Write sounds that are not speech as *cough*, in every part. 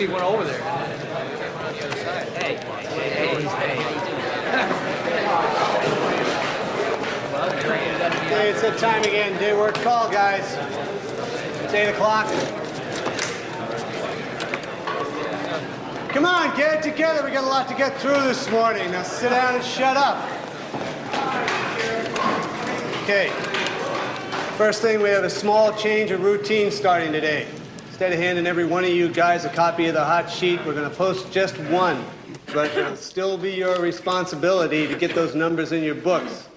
No, but over there. Hey, hey, it's that time again. Day work call, guys. It's 8 o'clock. Come on, get it together. We got a lot to get through this morning. Now sit down and shut up. Okay. First thing, we have a small change of routine starting today. Instead of handing every one of you guys a copy of the hot sheet, we're going to post just one. But it'll still be your responsibility to get those numbers in your books.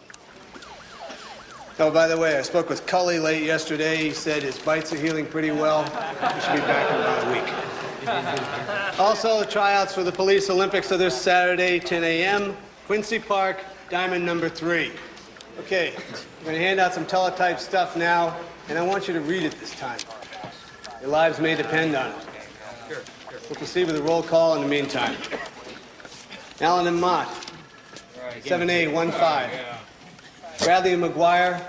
Oh, by the way, I spoke with Cully late yesterday. He said his bites are healing pretty well. He should be back in about a week. Also, the tryouts for the Police Olympics are this Saturday, 10 a.m., Quincy Park, diamond number three. Okay, I'm going to hand out some teletype stuff now, and I want you to read it this time. Your lives may depend on it. We'll proceed with a roll call in the meantime. Allen and Mott, 7A15. Bradley and McGuire,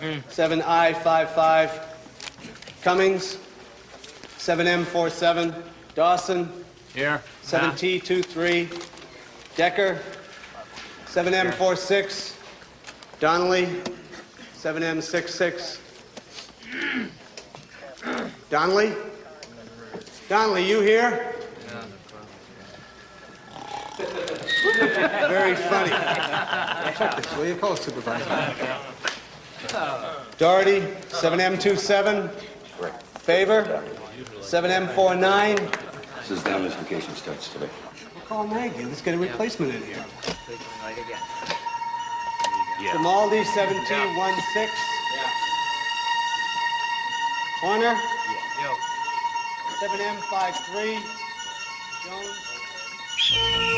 7I55. Cummings, 7M47. Dawson, Here. 7T23. Decker, 7M46. Donnelly, 7M66. Donnelly? Donnelly, you here? Very funny. Check this, will you? Call supervisor. Doherty, 7M27. Favor, 7M49. This is down as vacation starts today. We'll call Maggie. Let's get a replacement in here. Grimaldi, 1716. Horner, 7M53. Jones.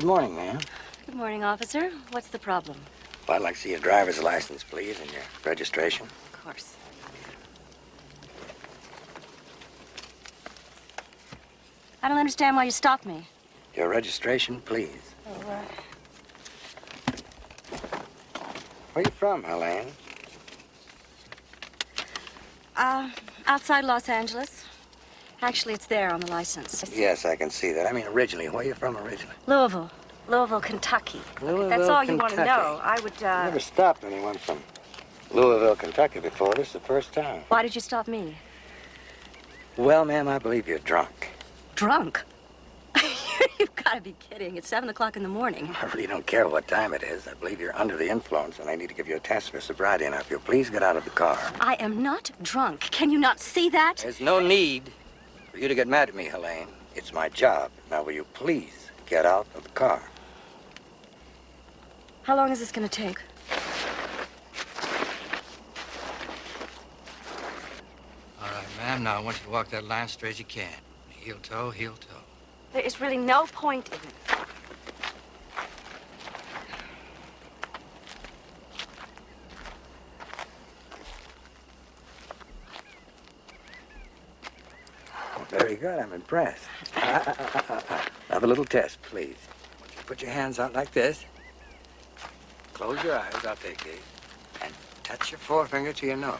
Good morning, ma'am. Good morning, officer. What's the problem? Well, I'd like to see your driver's license, please, and your registration. Of course. I don't understand why you stopped me. Your registration, please. Oh, uh, Where you from, Helene? uh, outside Los Angeles. Actually, it's there on the license. Yes, I can see that. I mean, originally, where are you from originally? Louisville. Louisville, Kentucky. Louisville, That's all you want to know. I would, I uh... never stopped anyone from Louisville, Kentucky before. This is the first time. Why did you stop me? Well, ma'am, I believe you're drunk. Drunk? *laughs* You've got to be kidding. It's 7 o'clock in the morning. I really don't care what time it is. I believe you're under the influence, and I need to give you a test for sobriety. Now, if you'll please get out of the car. I am not drunk. Can you not see that? There's no need for you to get mad at me, Helene. It's my job. Now, will you please get out of the car? How long is this going to take? All right, ma'am. Now I want you to walk that line straight as you can. Heel toe, heel toe. There is really no point in it. Very good. I'm impressed. Ah, ah, ah, ah, ah. Have a little test, please. Put your hands out like this. Close your eyes. I'll take these. And touch your forefinger to your nose.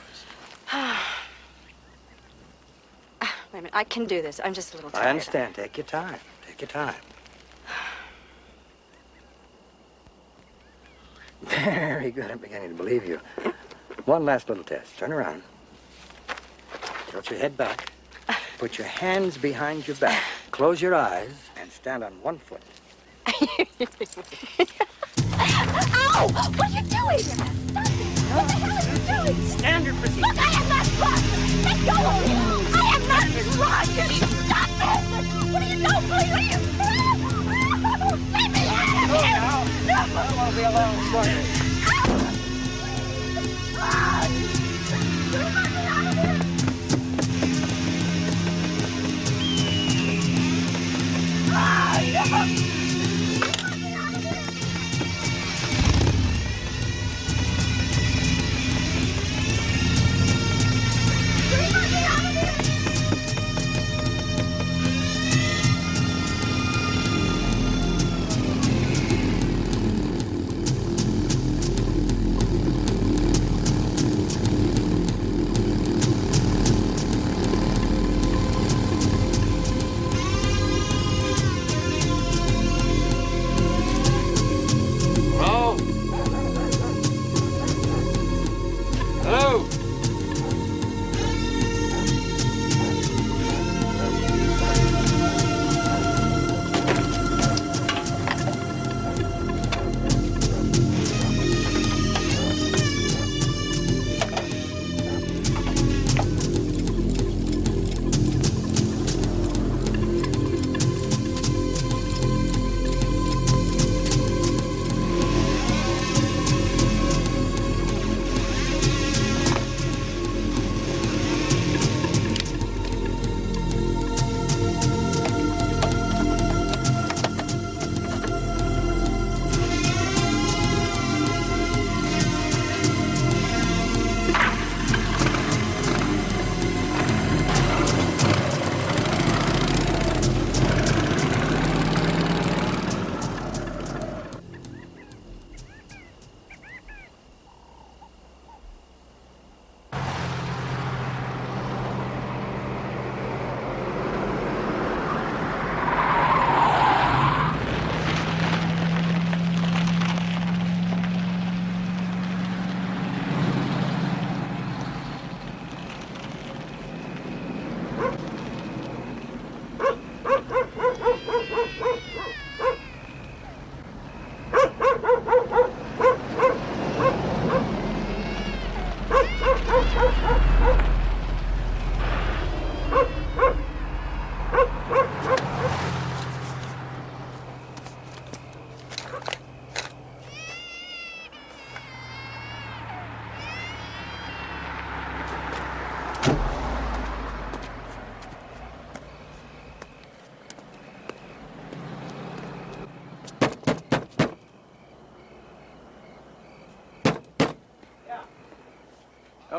*sighs* Wait a minute, I can do this. I'm just a little tired. I understand. Take your time. Take your time. *sighs* Very good. I'm beginning to believe you. One last little test. Turn around. Tilt your head back. Put your hands behind your back. *sighs* Close your eyes and stand on one foot. Ow! What are you doing? Stop it! What the hell are you doing? Standard procedure. Look, I am not drunk! Let go of me! I am not drunk! Stop this! What are you doing? What are you... Let me out of here! Oh, I want to be alone. Sorry. *laughs*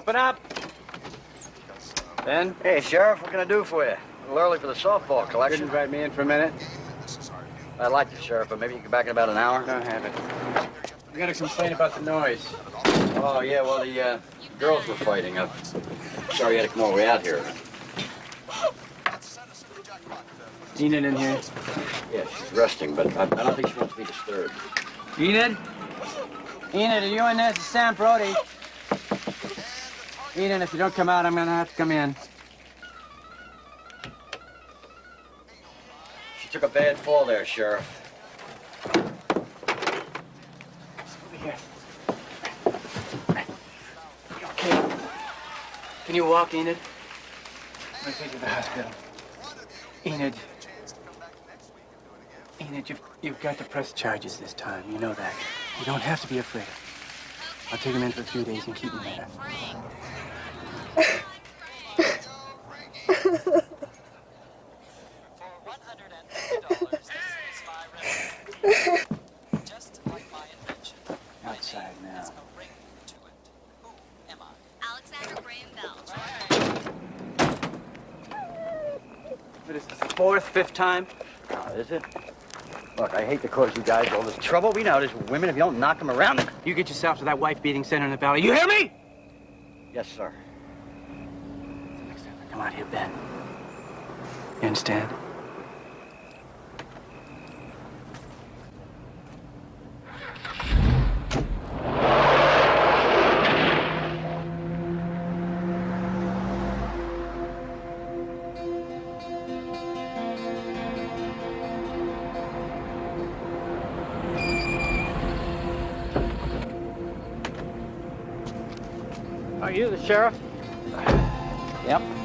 Open up. Ben, Hey, Sheriff, what can I do for you? A little early for the softball Could collection. invite me in for a minute? I'd like to, Sheriff, but maybe you can back in about an hour. Don't have it. We got to complain about the noise. Oh, yeah, well, the uh, girls were fighting. I'm sorry you had to come all the way out here. Enid in here. Yeah, she's resting, but I, I don't think she wants to be disturbed. Enid? Enid, are you in there? It's Sam Brody. Enid, if you don't come out, I'm gonna have to come in. She took a bad fall there, Sheriff. Here. You okay? Can you walk, Enid? Let me take you to the hospital. Enid. Enid, you've, you've got to press charges this time. You know that. You don't have to be afraid. I'll take him in for a few days and keep him Alexander Graham Bell. Is the fourth, fifth time? Oh, is it? Look, I hate to cause you guys all this trouble. We know there's women. If you don't knock them around, you get yourself to that wife-beating center in the valley. You hear me? Yes, sir. Come on here, Ben. You understand? Are you the sheriff? Yep.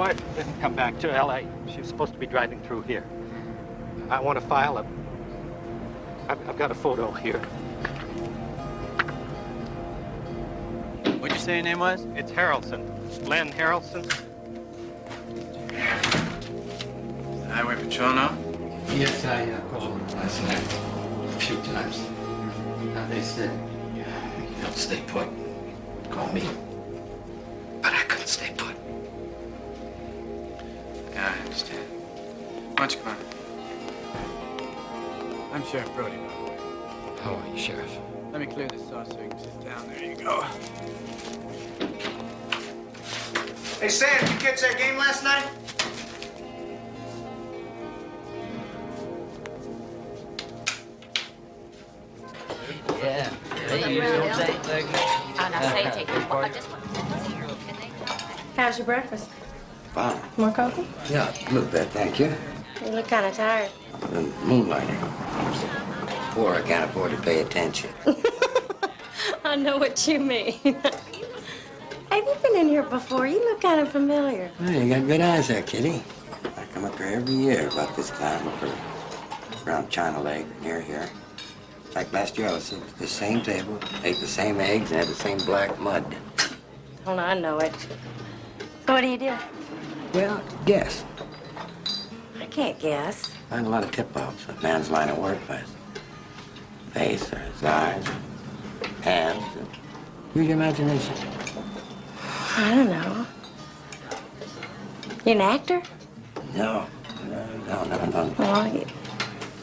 Wife didn't come back to L.A. She was supposed to be driving through here. I want to file a... I've, I've got a photo here. What'd you say your name was? It's Harrelson. Len Harrelson. Highway Patrol now? Yes, I uh, called them last night a few times. And they said, you don't stay put. Call me. Understand. Why don't you come on? I'm Sheriff Brody, by the way. How are you, Sheriff? Let me clear this off so you can sit down. There you go. Hey, Sam, you catch that game last night? Yeah. Oh, no, say take. I just want How's your breakfast? More coffee? Yeah, a little bit, thank you. You look kind of tired. The moonlighting. Poor, I can't afford to pay attention. *laughs* I know what you mean. Have you been in here before? You look kind of familiar. Well, you got good eyes there, Kitty. I come up here every year about this time, up around China Lake, near here. Like last year, I was at the same table, ate the same eggs, and had the same black mud. Oh, no, I know it. So what do you do? Well, guess. I can't guess. I find a lot of tip-offs. A man's line of work by his face or his eyes, hands. And use your imagination. I don't know. You an actor? No, no, no, no, no. Well, you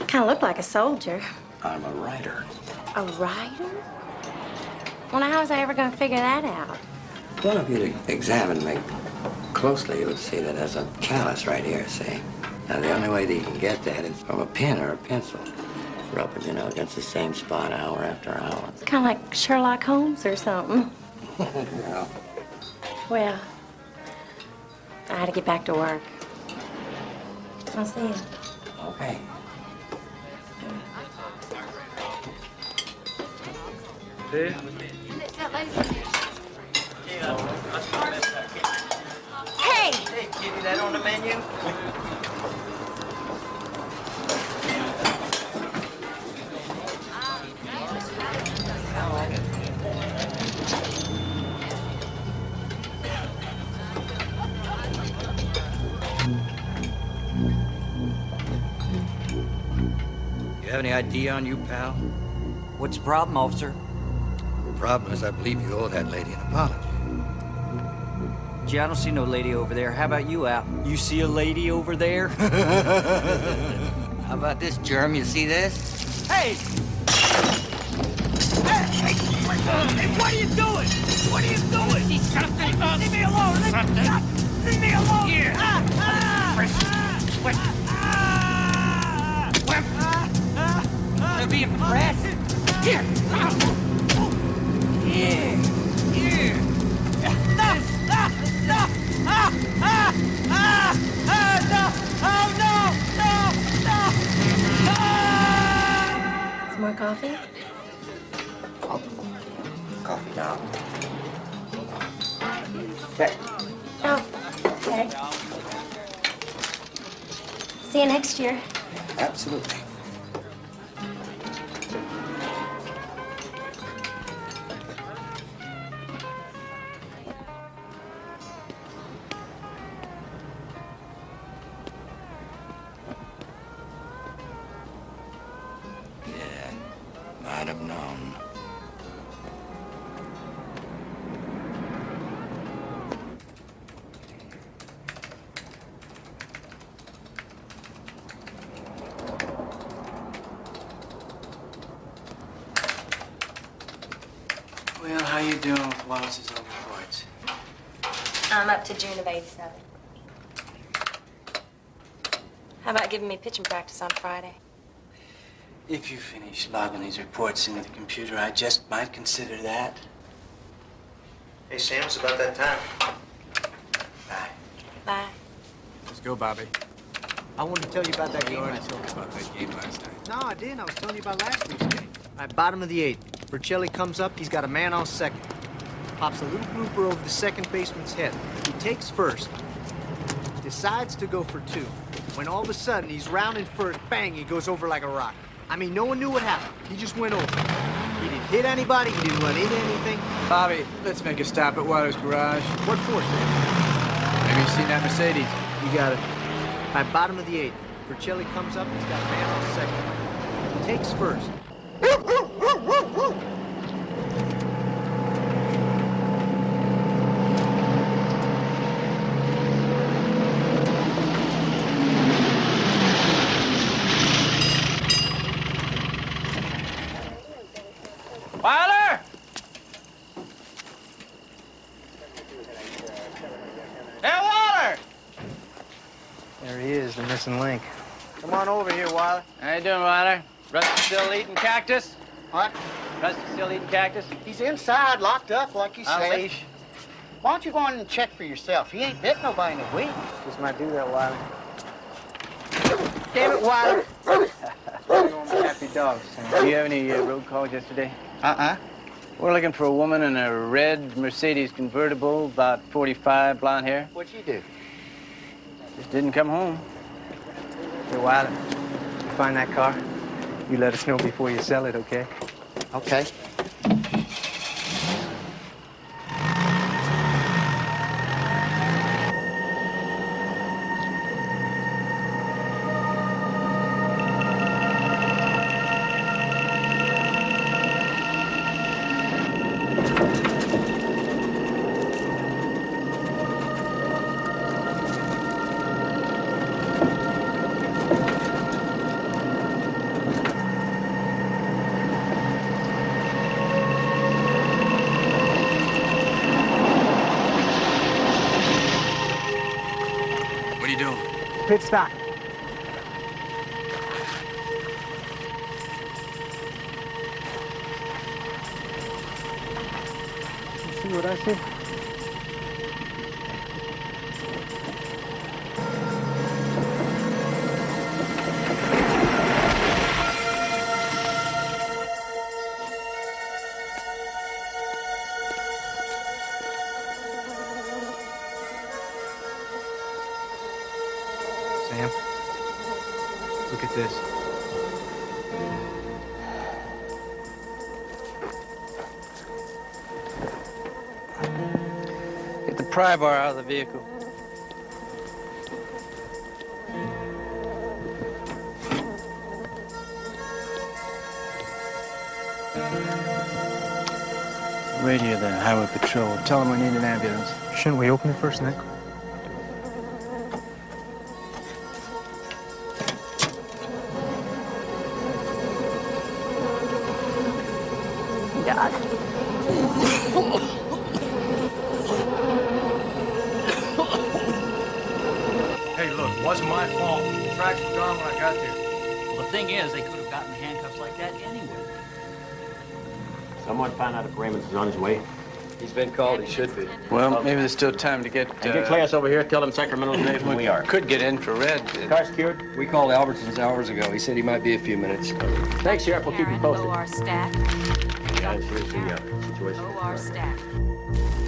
kind of look like a soldier. I'm a writer. A writer? Well, now, how was I ever going to figure that out? Well, if you'd examine me closely, you would see that there's a callus right here, see? Now, the only way that you can get that is from a pen or a pencil. Rubbing, you know, against the same spot hour after hour. It's kind of like Sherlock Holmes or something. *laughs* you know. Well, I had to get back to work. I'll see you. Okay. Hey! Hey, Kitty, that on the menu? You have any idea on you, pal? What's the problem, officer? The problem is I believe you owe that lady an apology. Gee, I don't see no lady over there. How about you, Al? You see a lady over there? *laughs* How about this, Germ? You see this? hey! Hey, hey, hey, what are you doing? What are you doing? See something? Leave me alone! Leave, ah, leave me alone! Here! Ah, ah, ah, ah, ah, ah, ah, They'll be impressed. Here! Here! Here! More coffee? Coffee now. Okay. Oh, okay. See you next year. Absolutely. How about giving me pitching practice on Friday? If you finish logging these reports into the computer, I just might consider that. Hey, Sam, it's about that time. Bye. Bye. Let's go, Bobby. I wanted to tell you about that You game already last told me about that game last night. No, I didn't. I was telling you about last week's game. All right, bottom of the eighth. Vercelli comes up. He's got a man on second. Pops a little blooper over the second baseman's head. He takes first. Decides to go for two. When all of a sudden he's rounding first, bang, he goes over like a rock. I mean, no one knew what happened. He just went over. He didn't hit anybody. He didn't run into anything. Bobby, let's make a stop at Waters' garage. What for, Sam? Maybe you've seen that Mercedes. You got it. Right, bottom of the eighth. Vercelli comes up. He's got a man on second. He takes first. Wilder! Hey, Wilder! There he is, the missing link. Come on over here, Wilder. How you doing, Wilder? Rusty still eating cactus? What? Rusty still eating cactus? He's inside, locked up, like you On said. leash? Why don't you go on and check for yourself? He ain't bit nobody in a week. Just might do that, Wilder. Damn it, Wilder. Happy dogs, Sam. Do you have any uh, road calls yesterday? Uh-uh. We're looking for a woman in a red Mercedes convertible, about 45, blonde hair. What'd you do? Just didn't come home. Hey, Wilder, you find that car? You let us know before you sell it, okay? Okay. Stop. Pry bar out of the vehicle. Radio the highway patrol. Tell them we need an ambulance. Shouldn't we open it first, Nick? Been called. He should be. Well, maybe there's still time to get. And get uh, Class over here. Tell them Sacramento's safe and we are. Could get infrared. Car's cured. We called Albertsons hours ago. He said he might be a few minutes. Thanks, Sheriff. We'll keep you posted. OR staff. Yeah, here's the uh, situation. OR staff.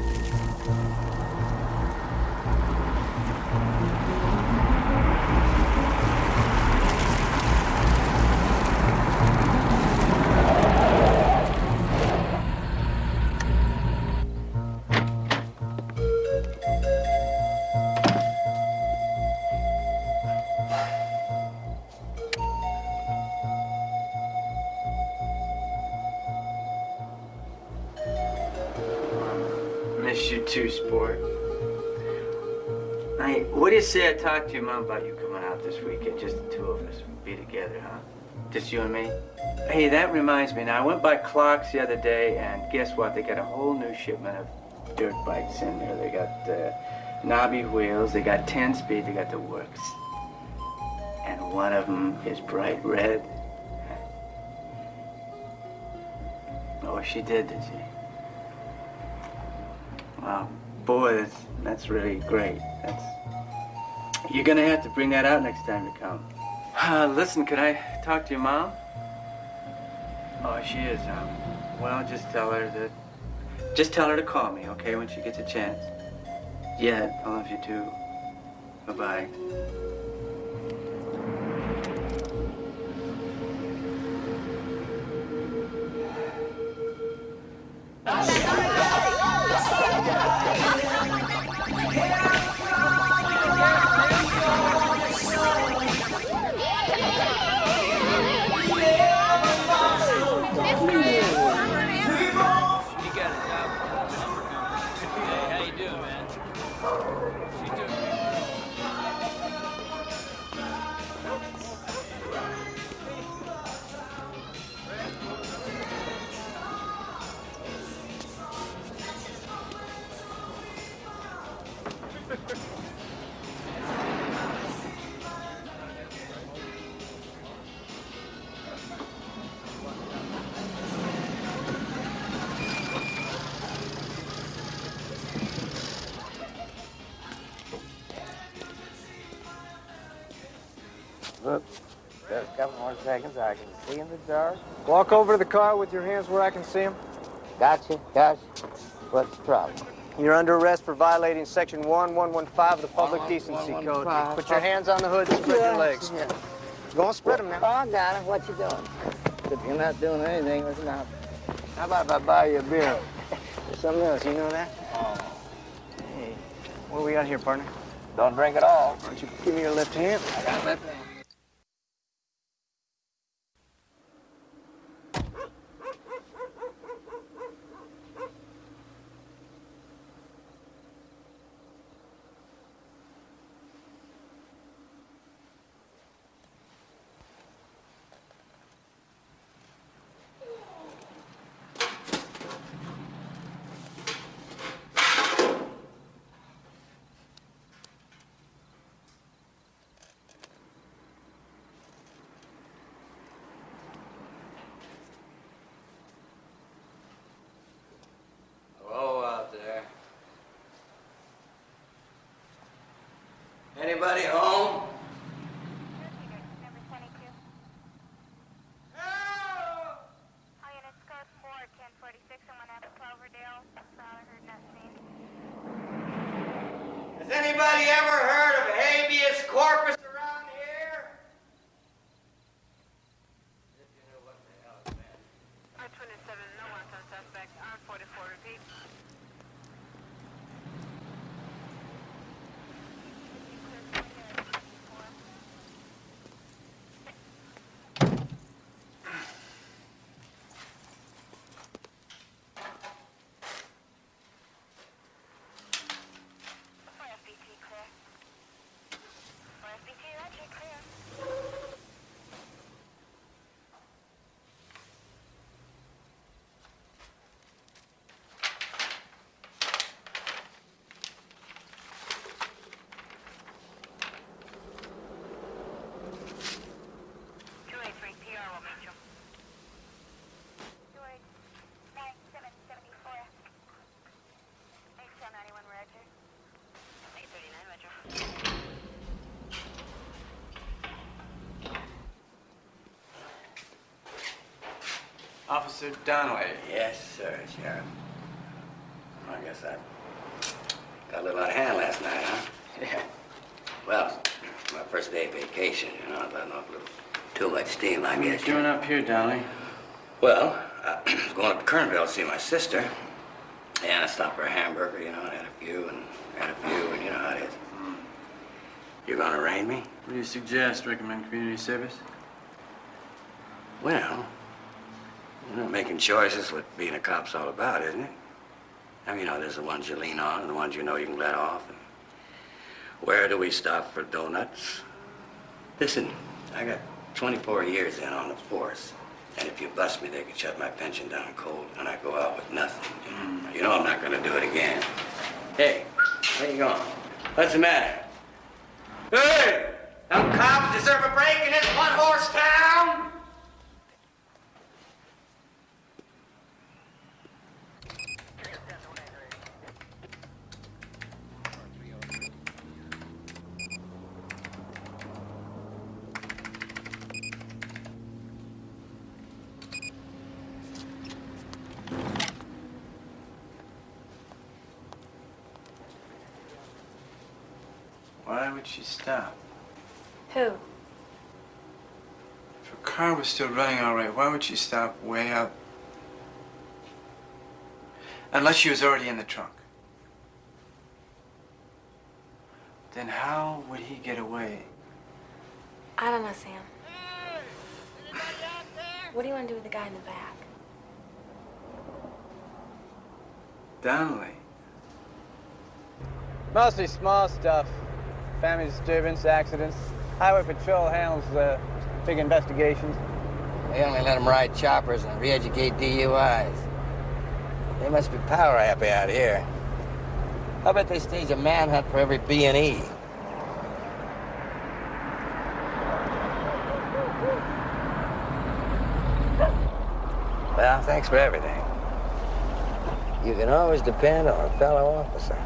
Talk to your mom about you coming out this weekend? Just the two of us. Be together, huh? Just you and me? Hey, that reminds me. Now, I went by Clark's the other day, and guess what? They got a whole new shipment of dirt bikes in there. They got uh, knobby wheels, they got 10 speed, they got the works. And one of them is bright red. Oh, she did, did she? Wow, boy, that's, that's really great. That's you're gonna have to bring that out next time you come. Uh, listen, could I talk to your mom? Oh, she is. Um, well, just tell her that. Just tell her to call me, okay, when she gets a chance. Yeah, I love you too. Bye bye seconds. I can see in the dark. Walk over to the car with your hands where I can see them. Gotcha, gotcha. What's the problem? You're under arrest for violating Section 1115 of the Public One- Decency one- Code. one- Put your hands on the hood and spread your legs. Yeah. Go on, spread them now. Oh, I got it. What you doing? If you're not doing anything, listen up. How about if I buy you a beer? Or something else, you know that? Oh. Hey, what do we got here, partner? Don't drink at all. Why don't you give me your left hand? I got left hand. Hello out there. Anybody home? Has anybody ever heard of habeas corpus around here? Officer Donnelly. Yes, sir, Sheriff. I guess I got a little out of hand last night, huh? Yeah. Well, my first day of vacation, you know, I let off a little too much steam, I What are you guess. doing up here, Donnelly? Well, I *clears throat* was going up to Kernville to see my sister. And I stopped for a hamburger, you know, and had a few and had a few, and you know how it is. Hmm. You're gonna arraign me? What do you suggest? Recommend community service? Well, making choices is what being a cop's all about, isn't it? I mean, you know, there's the ones you lean on and the ones you know you can let off. And where do we stop for donuts? Listen, I got 24 years in on the force. And if you bust me, they can shut my pension down cold, and I go out with nothing. Mm. You know I'm not gonna do it again. Hey, where you going? What's the matter? Hey! Them cops deserve a break in this one-horse town? Why would she stop? Who? If her car was still running all right, why would she stop way up? Unless she was already in the trunk. Then how would he get away? I don't know, Sam. What do you want to do with the guy in the back? Donnelly. Mostly small stuff. Family disturbance, accidents. Highway Patrol handles uh, big investigations. They only let them ride choppers and re-educate DUIs. They must be power happy out here. I bet they stage a manhunt for every B and E. Well, thanks for everything. You can always depend on a fellow officer.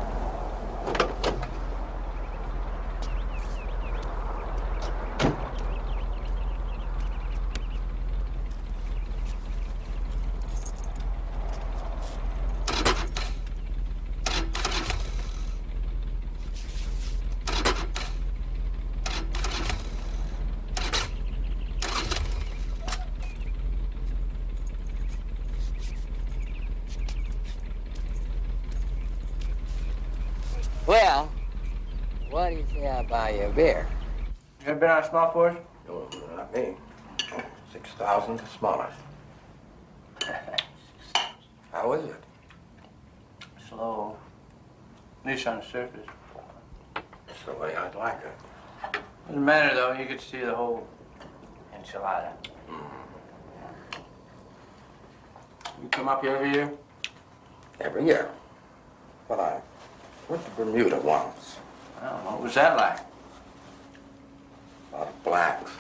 Well, what do you say I buy you beer? You ever been on a small force? No, not me. Six thousand the smallest. *laughs* How is it? Slow. At least on the surface. That's the way I'd like it. Doesn't matter though, you could see the whole enchilada. Mm. You come up here every year? Every year. Well, I went to Bermuda once. I don't know. What was that like? Blacks.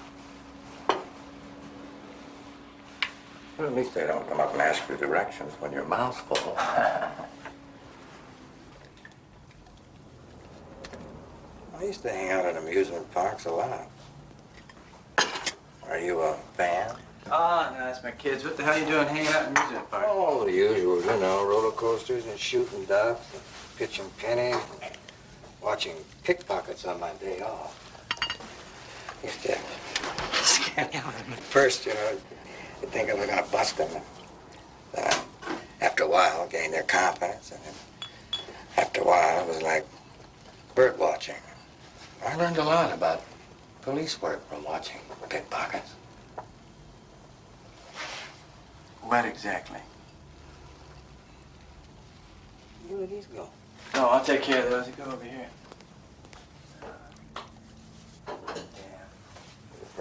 Well, at least they don't come up and ask for directions when your mouth's full. *laughs* I used to hang out at amusement parks a lot. Are you a fan? Oh, no, that's my kids. What the hell are you doing hanging out in amusement park? Oh, the usual, you know, roller coasters and shooting ducks, and pitching pennies, and watching pickpockets on my day off. Used to scare me out first, you know. You'd think I was gonna bust them. Then, I- after a while, gain their confidence, and then after a while, it was like bird watching. I learned a lot about police work from watching pickpockets. What exactly? Where did these go? No, I'll take care of those. You go over here.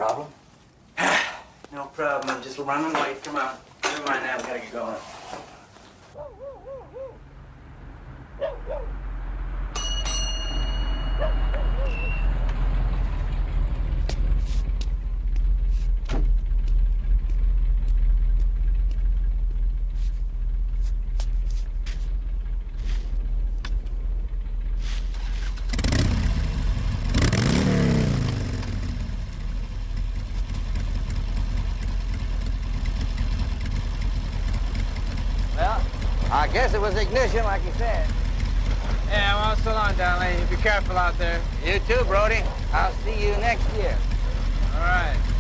Problem? *sighs* No problem. I'm just running late. Come on. Never mind that. We gotta get going. Well, I guess it was ignition, like you said. Yeah, well, so long, Donnelly. Be careful out there. You too, Brody. I'll see you next year. All right, all right.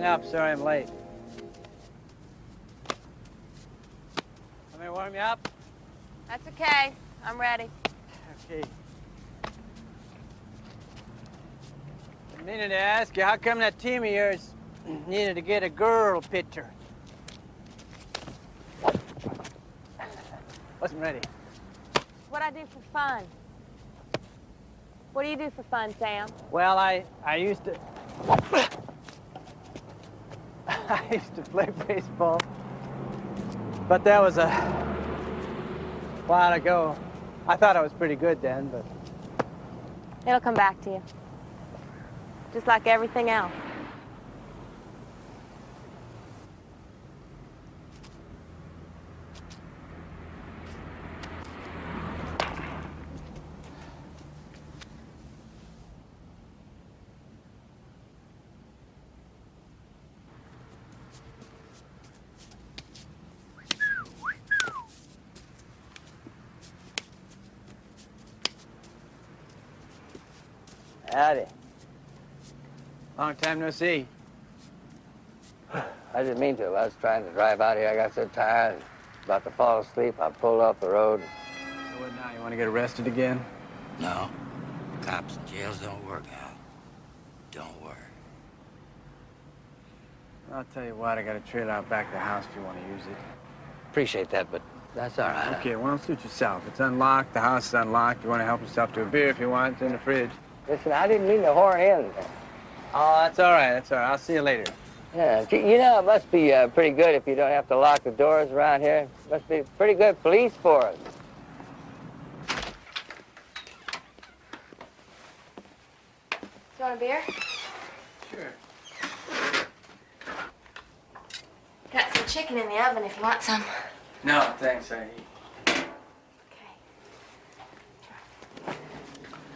Hung up. Sorry I'm late. Let me warm you up. That's okay. I'm ready. Okay. I needed to ask you, how come that team of yours *clears throat* needed to get a girl pitcher? Wasn't ready. What I do for fun. What do you do for fun, Sam? Well, I I used to *laughs* I used to play baseball, but that was a while ago. I thought I was pretty good then, but It'll come back to you. Just like everything else. Howdy. Long time no see. *sighs* I didn't mean to. I was trying to drive out here. I got so tired, about to fall asleep. I pulled off the road. So what now? You want to get arrested again? No. Cops and jails don't work, out. Don't work. I'll tell you what, I got a trailer out back of the house if you want to use it. Appreciate that, but that's all right. Okay, well, suit yourself. It's unlocked. The house is unlocked. You want to help yourself to a beer if you want. It's in the fridge. Listen, I didn't mean to horn in. Oh, that's all right. That's all right. I'll see you later. Yeah, you know, it must be uh, pretty good if you don't have to lock the doors around here. Must be pretty good police force. Do you want a beer? Sure. Got some chicken in the oven if you want some. No, thanks. I eat. Okay.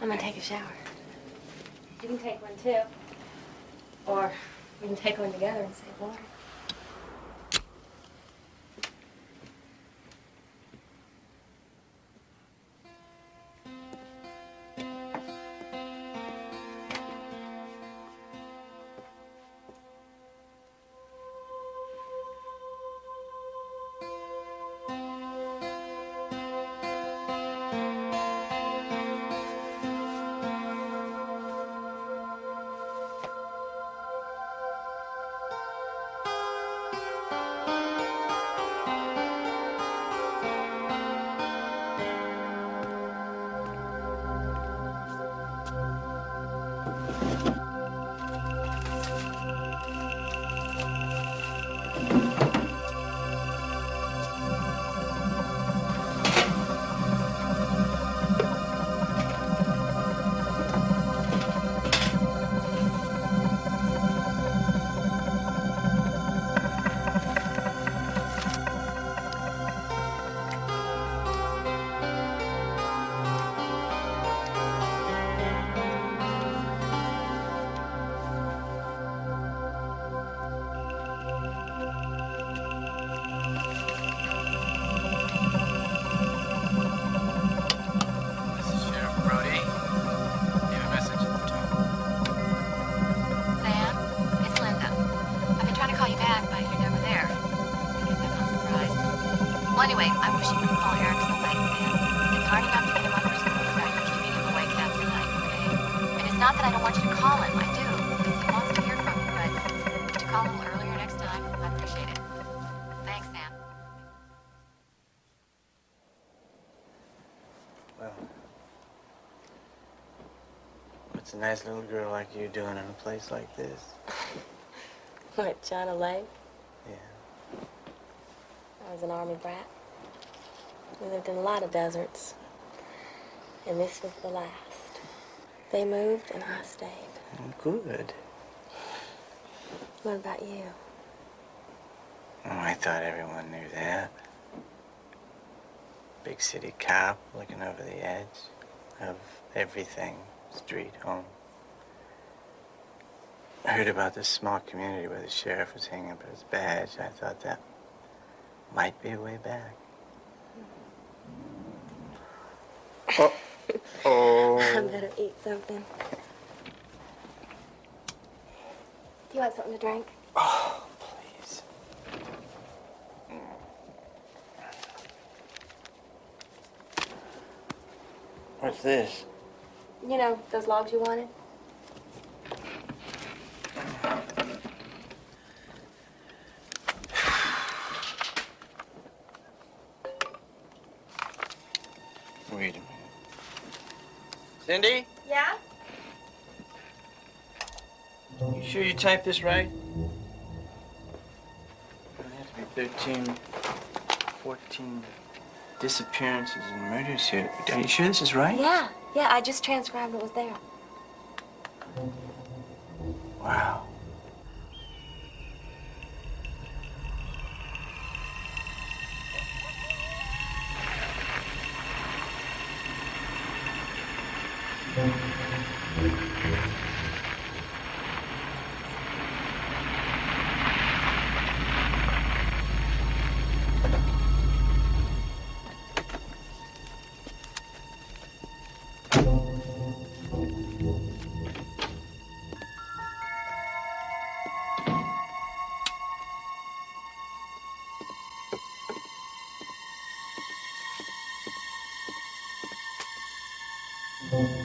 I'm gonna take a shower. You can take one too. Or we can take one together and save water. A nice little girl like you doing in a place like this? *laughs* What, China Lake? Yeah. I was an army brat. We lived in a lot of deserts. And this was the last. They moved and I stayed. Good. What about you? Oh, I thought everyone knew that. Big city cop looking over the edge of everything street, home. I heard about this small community where the sheriff was hanging up his badge. I thought that might be a way back. Oh. oh. *laughs* I better eat something. Do you want something to drink? Oh, please. What's this? You know, those logs you wanted? Wait a minute. Cindy? Yeah? You sure you typed this right? There have to be 13, 14 disappearances and murders here. Are you sure this is right? Yeah, yeah, I just transcribed what was there. Wow. My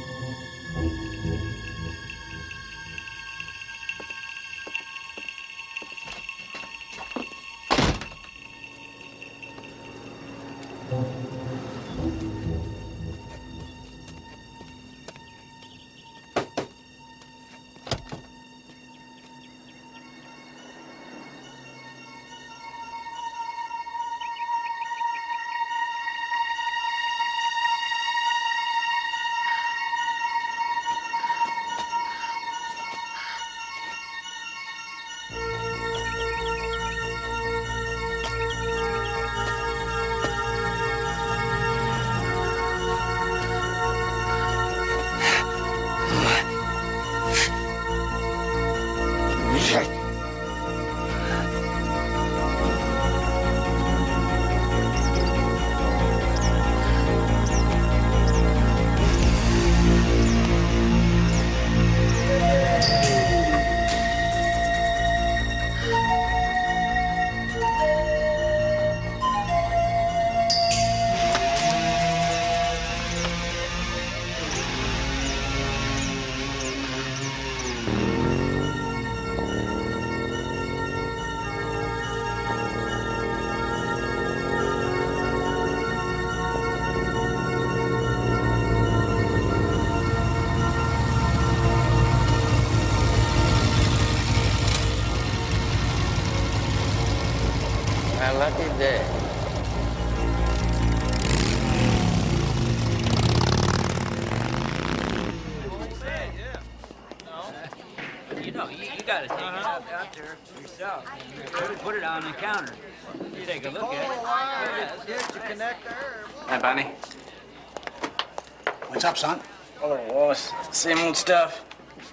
Same old stuff.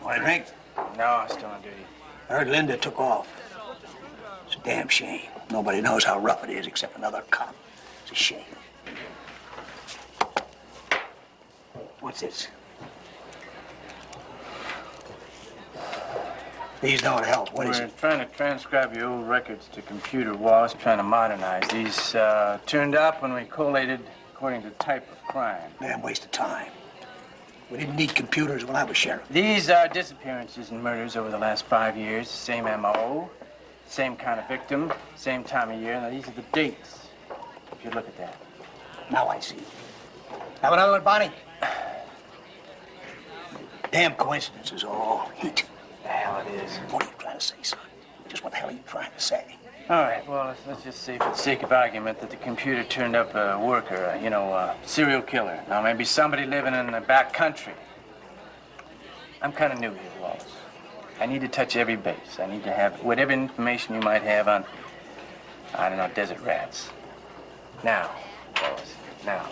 Want a drink? No, I'm still on duty. I heard Linda took off. It's a damn shame. Nobody knows how rough it is except another cop. It's a shame. What's this? These don't help. What is We're it? trying to transcribe your old records to computer. Wallace trying to modernize. These uh, turned up when we collated according to type of crime. Damn waste of time. We didn't need computers when I was sheriff. These are disappearances and murders over the last five years. Same MO, same kind of victim, same time of year. Now, these are the dates, if you look at that. Now I see. Have another one, Bonnie? Damn coincidences are all heat. The hell it is. What are you trying to say, son? Just what the hell are you trying to say? All right, well, let's, just say for the sake of argument that the computer turned up a worker, uh, you know, a serial killer. Now, maybe somebody living in the back country. I'm kind of new here, Wallace. I need to touch every base. I need to have whatever information you might have on, I don't know, desert rats. Now, Wallace, now.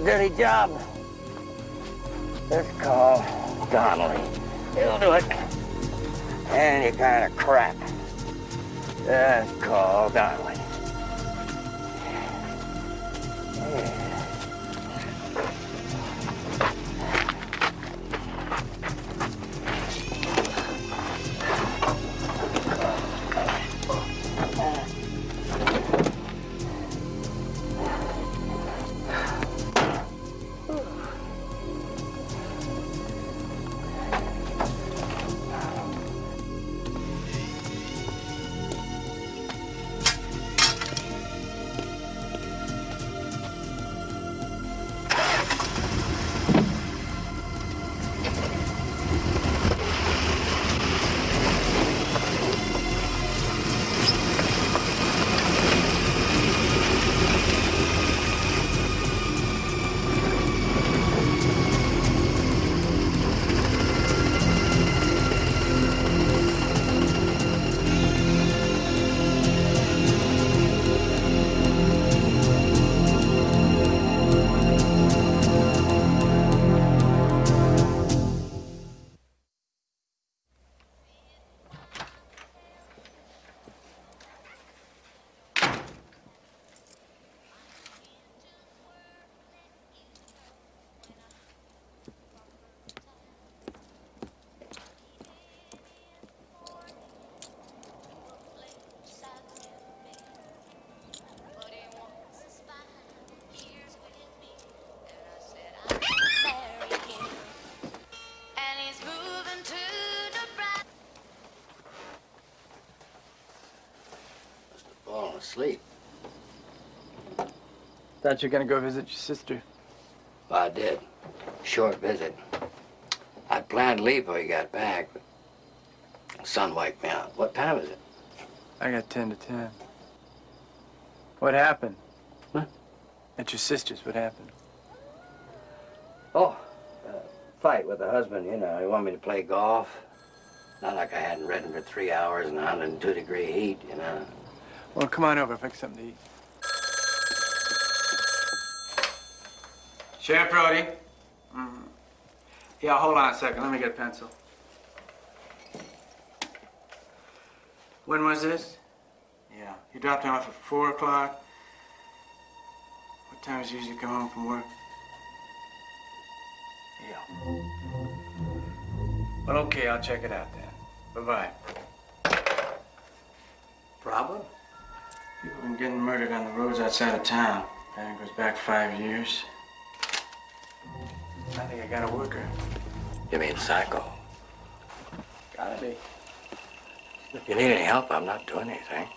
A dirty job. Just call Donnelly. He'll do it. Any kind of crap. Just call Donnelly. Asleep. Thought you were gonna go visit your sister. Well, I did. Short visit. I'd planned to leave before you got back, but the sun wiped me out. What time is it? I got 10 to 10. What happened? Huh? At your sister's, what happened? Oh, uh, fight with the husband, you know. He wanted me to play golf. Not like I hadn't ridden for three hours in 102 degree heat, you know. Well, come on over, fix something to eat. Sheriff Brody. Mm. Yeah, hold on a second. Let me get a pencil. When was this? Yeah. You dropped him off at 4 o'clock? What time does you usually come home from work? Yeah. Well, okay, I'll check it out then. Bye-bye. Problem? People been getting murdered on the roads outside of town. Pattern goes back five years. I think I got a worker. You mean Psycho? Gotta be. If you need any help, I'm not doing anything.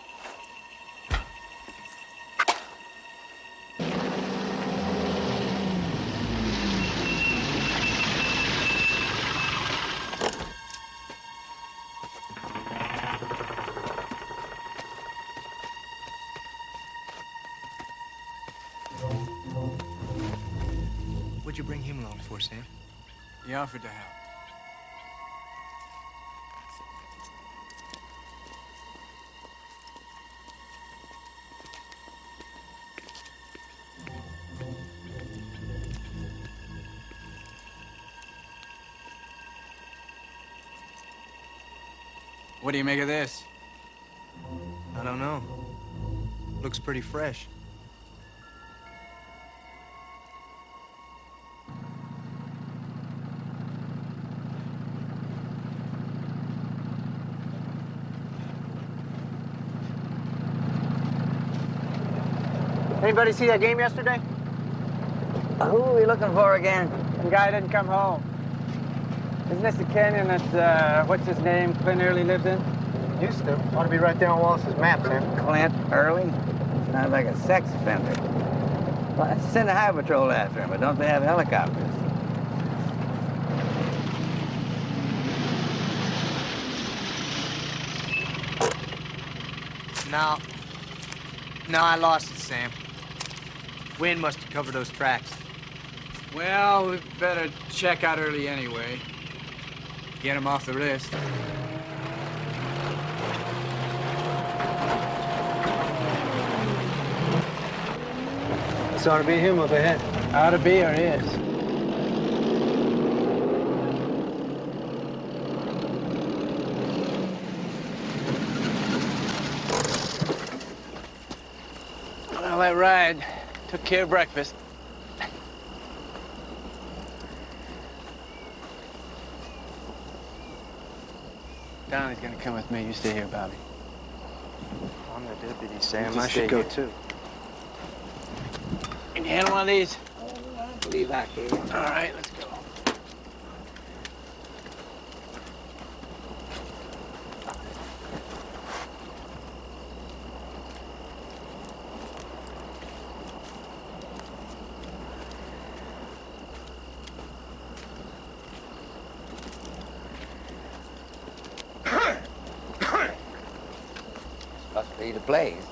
Offered to help. What do you make of this? I don't know. Looks pretty fresh. Anybody see that game yesterday? Who are we looking for again? The guy didn't come home. Isn't this the canyon that, uh, what's his name, Clint Early lived in? Used to. Ought to be right there on Wallace's map, Sam. Clint Early? Sounds like a sex offender. Well, send a high patrol after him, but don't they have helicopters? No. No, I lost it, Sam. Wind must have covered those tracks. Well, we better check out Early anyway. Get him off the list. This ought to be him up ahead. Ought to be or is. Well, that ride took care of breakfast. Donnie's gonna come with me. You stay here, Bobby. I'm the deputy, Sam. I should go here. too. Can you handle one of these? I believe I can. All right, let's go. Must be the place.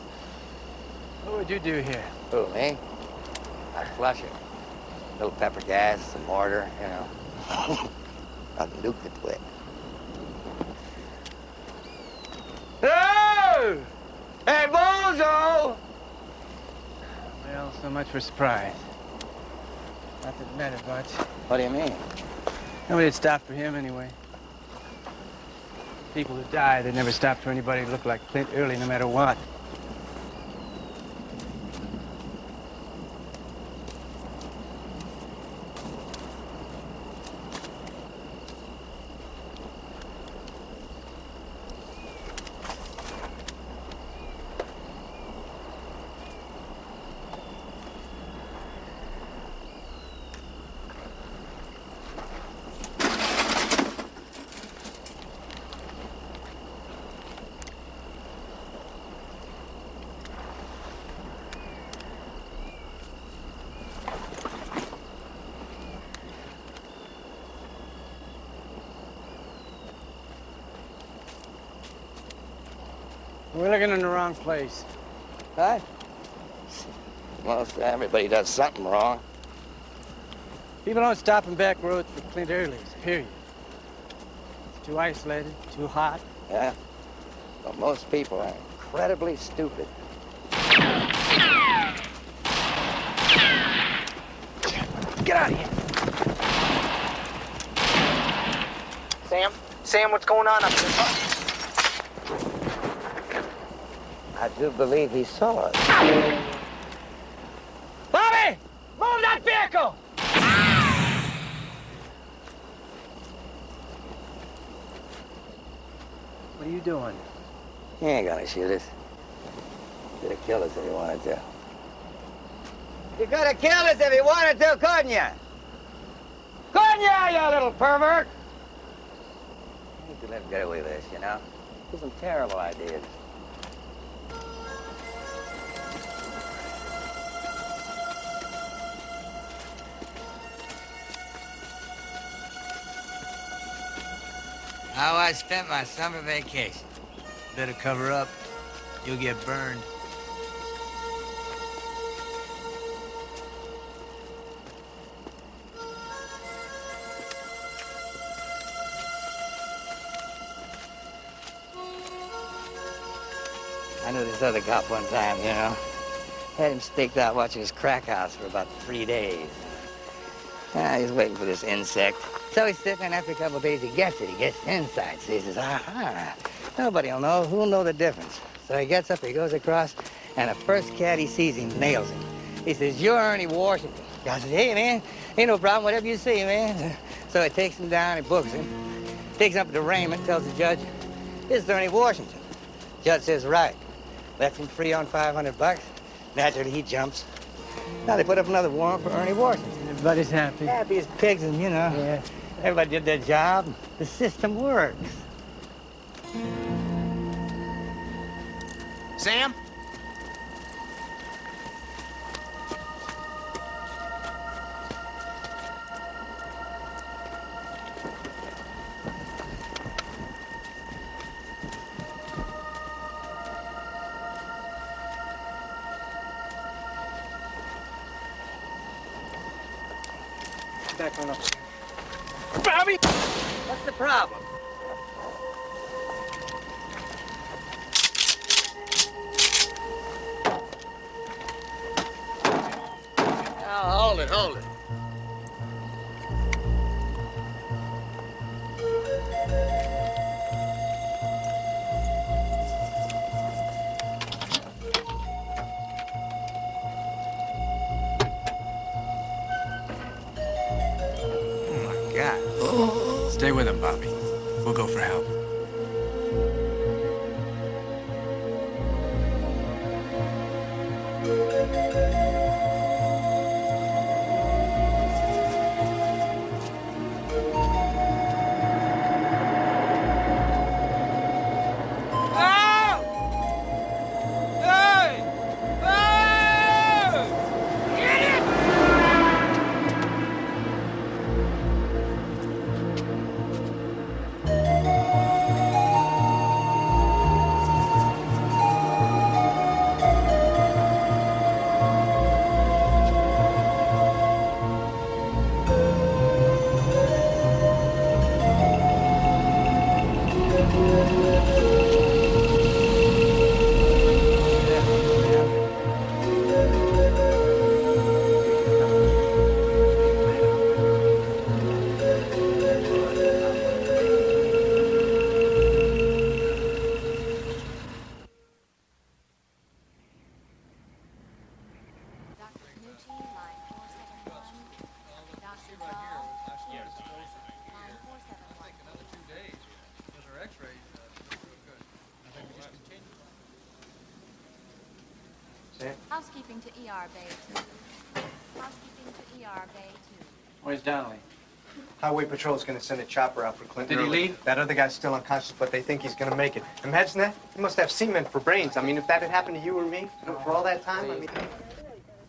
What would you do here? Who, me? I'd flush it. A little pepper gas, some mortar, you know. *laughs* I'd nuke it with. Oh! Hey, Bozo! Well, so much for surprise. Not that it mattered much. What do you mean? Nobody'd stop for him anyway. People who die, they never stopped for anybody who looked like Clint Early, no matter what. We're looking in the wrong place. Huh? Most everybody does something wrong. People don't stop in back roads for Clint Early's, period. It's too isolated, too hot. Yeah? But most people are incredibly stupid. Get out of here. Sam? Sam, what's going on up there? I do believe he saw us. Bobby! Move that vehicle! What are you doing? He ain't gonna shoot us. Could have killed us if he wanted to. You could have killed us if he wanted to, couldn't you? Couldn't ya, you little pervert! You need to let him get away with this, you know? There's some terrible ideas. How I spent my summer vacation. Better cover up. You'll get burned. I knew this other cop one time, you know. Had him staked out watching his crack house for about three days. Ah, he's waiting for this insect. So he's sitting and after a couple of days he gets it. He gets inside. So he says, aha, nobody'll know. Who'll know the difference? So he gets up, he goes across, and the first cat he sees him nails him. He says, you're Ernie Washington. I says, hey, man, ain't no problem, whatever you say, man. So he takes him down, he books him, takes him up to Raymond, tells the judge, this is Ernie Washington. Judge says, right. Lets him free on 500 bucks. Naturally, he jumps. Now they put up another warrant for Ernie Washington. Everybody's happy. Happy as pigs, and you know, Yeah. everybody did their job. The system works. Sam? Now, hold ER Bay 2. Housekeeping to ER Bay 2. Where's Donnelly? Highway Patrol's gonna send a chopper out for Clinton. Did he early. leave? That other guy's still unconscious, but they think he's gonna make it. Imagine that. He must have cement for brains. I mean, if that had happened to you or me for all that time, I mean.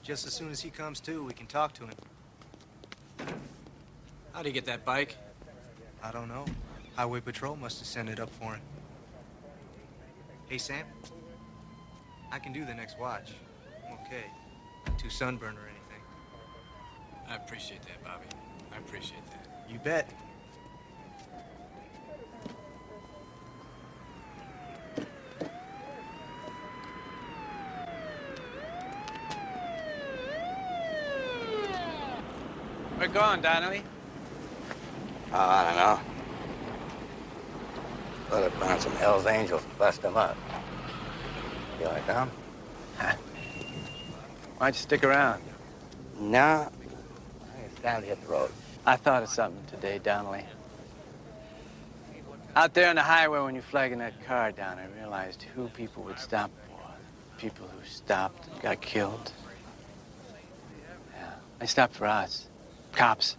Just as soon as he comes to, we can talk to him. How'd he get that bike? I don't know. Highway Patrol must have sent it up for him. Hey, Sam. I can do the next watch. I'm okay. Not too sunburned or anything. I appreciate that, Bobby. I appreciate that. You bet. We're going, Donnelly. Oh, ah, I don't know. Thought I'd find some Hell's Angels and bust them up. You like them? Why'd you stick around? No. It's time to hit the road. I thought of something today, Donnelly. Out there on the highway when you're flagging that car down, I realized who people would stop for. People who stopped and got killed. Yeah, they stopped for us. Cops.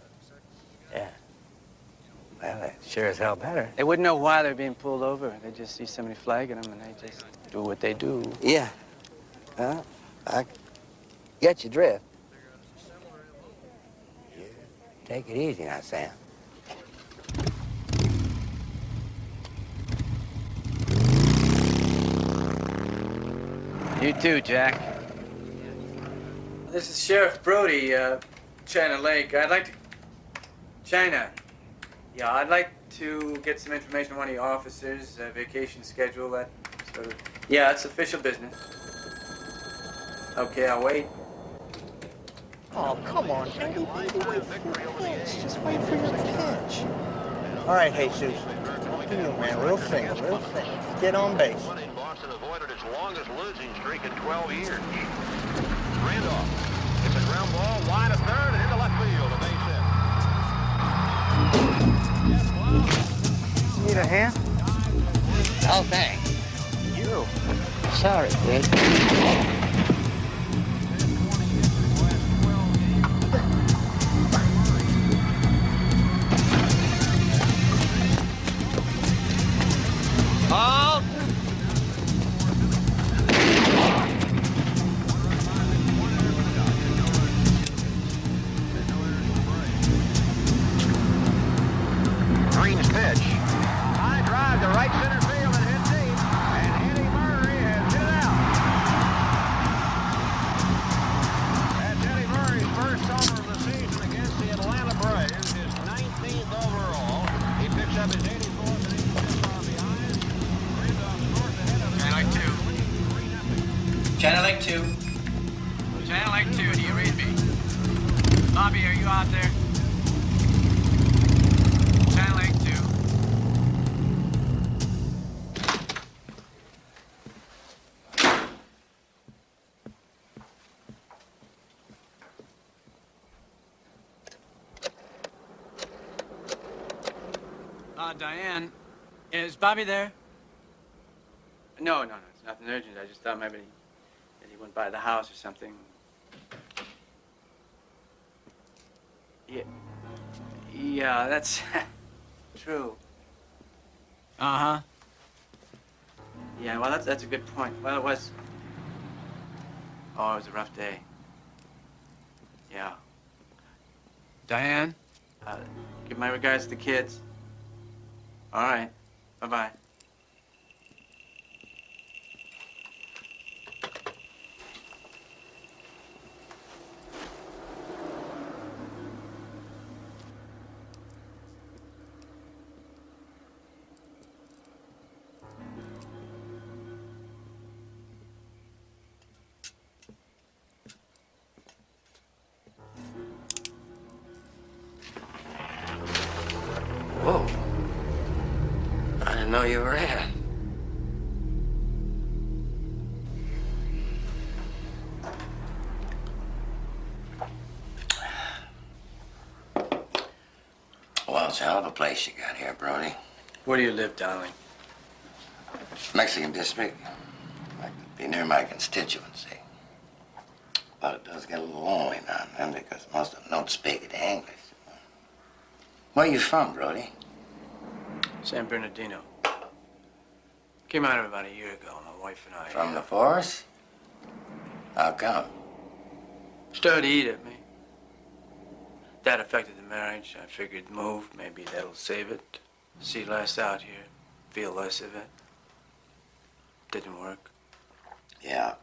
Yeah. Well, that sure as hell better. They wouldn't know why they're being pulled over. They just see somebody flagging them and they just do what they do. Yeah. Huh? I get your drift. Yeah. Take it easy now, Sam. You too, Jack. This is Sheriff Brody, uh, China Lake. I'd like to. China. Yeah, I'd like to get some information on one of your officers, uh, vacation schedule, that sort of. Yeah, it's official business. Okay, I'll wait. Oh, come on, Eddie, baby, wait for your pitch. Just wait for your pitch. All right, Jesus. Up to you, man. Real thing, real thing. Get on base. Boston avoided its longest losing streak in 12 years. Randolph. It's a ground ball, wide of third, and into left field. A base hit. Need a hand? Oh, thanks. You. Sorry, kid. Uh, Diane, is Bobby there? No, no, no, it's nothing urgent. I just thought maybe that he went by the house or something. Yeah, yeah, that's *laughs* true. Uh huh. Yeah, well, that's that's a good point. Well, it was. Oh, it was a rough day. Yeah. Diane? Uh, give my regards to the kids. All right. Bye place you got here, Brody. Where do you live, darling? Mexican district. I could be near my constituency. But it does get a little lonely now and then because most of them don't speak it English. Where you from, Brody? San Bernardino. Came out of about a year ago. My wife and I. From the forest? How come? Started to eat at me. That affected the marriage. I figured move. Maybe that'll save it. See less out here. Feel less of it. Didn't work. Yeah.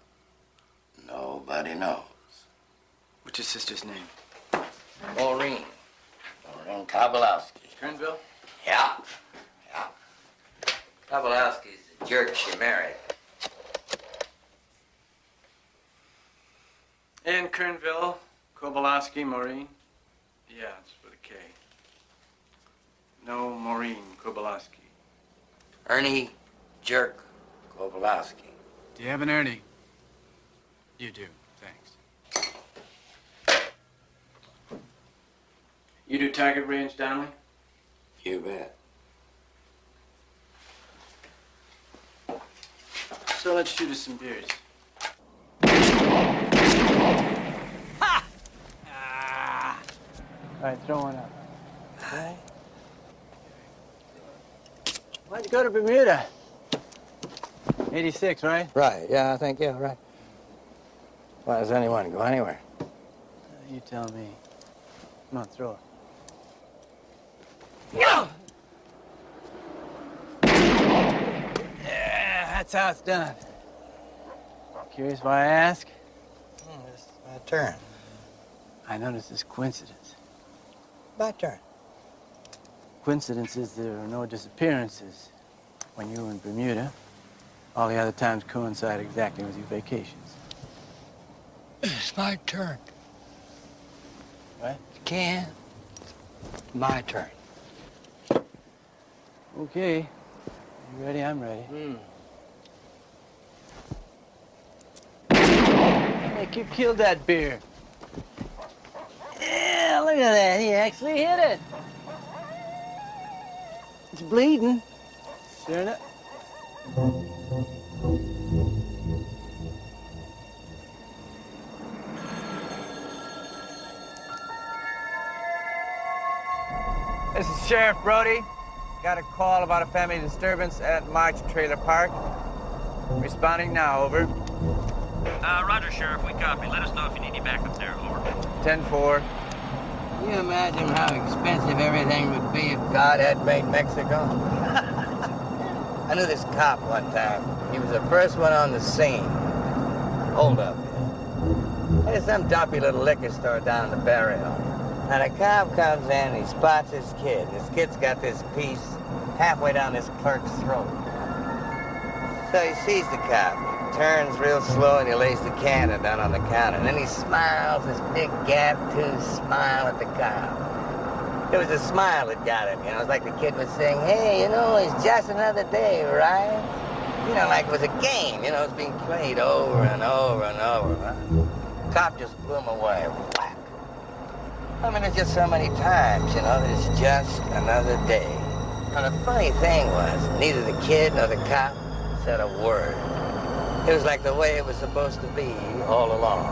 Nobody knows. What's your sister's name? Maureen. Maureen Kobolowski. Kernville? Yeah. Yeah. Kobolowski's the jerk she married. In Kernville, Kobolowski, Maureen. Yeah, it's with a K. No Maureen Kobolowski. Ernie Jerk Kobolowski. Do you have an Ernie? You do. Thanks. You do target range, Donnelly? You bet. So let's shoot us some beers. All right, throw one up. Okay. Why'd you go to Bermuda? 86, right? Right, yeah, I think, yeah, right. Why does anyone go anywhere? You tell me. Come on, throw it. Yeah, that's how it's done. Curious why I ask? Hmm, it's my turn. I notice this coincidence. My turn. Coincidences, there are no disappearances. When you were in Bermuda, all the other times coincide exactly with your vacations. It's my turn. What? Can. My turn. Okay. You ready? I'm ready. Hmm. Hey, you killed that bear. Yeah, look at that. He actually hit it. It's bleeding. Sure enough. This is Sheriff Brody. Got a call about a family disturbance at March Trailer Park. Responding now, over. Uh, Roger, Sheriff. We copy. Let us know if you need any backup there. Over. 10-4. Can you imagine how expensive everything would be if God had made Mexico? *laughs* I knew this cop one time. He was the first one on the scene. Hold up. There's some dumpy little liquor store down in the barrio. And a cop comes in and he spots his kid. His kid's got this piece halfway down this clerk's throat. So he sees the cop, turns real slow, and he lays the cannon down on the counter. And then he smiles, this big gap tooth smile at the cop. It was a smile that got him, you know. It was like the kid was saying, hey, you know, it's just another day, right? You know, like it was a game, you know, it's being played over and over and over. Huh? Cop just blew him away. Whack. I mean, it's just so many times, you know, that it's just another day. And the funny thing was, neither the kid nor the cop said a word. It was like the way it was supposed to be all along.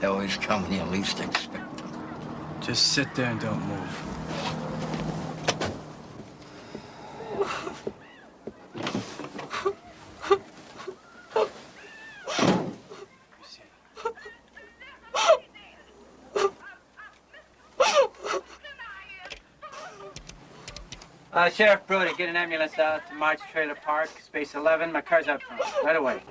They always come when you least expect them. Just sit there and don't move. Uh, Sheriff Brody, get an ambulance out to March Trailer Park, space 11. My car's out front. Right away.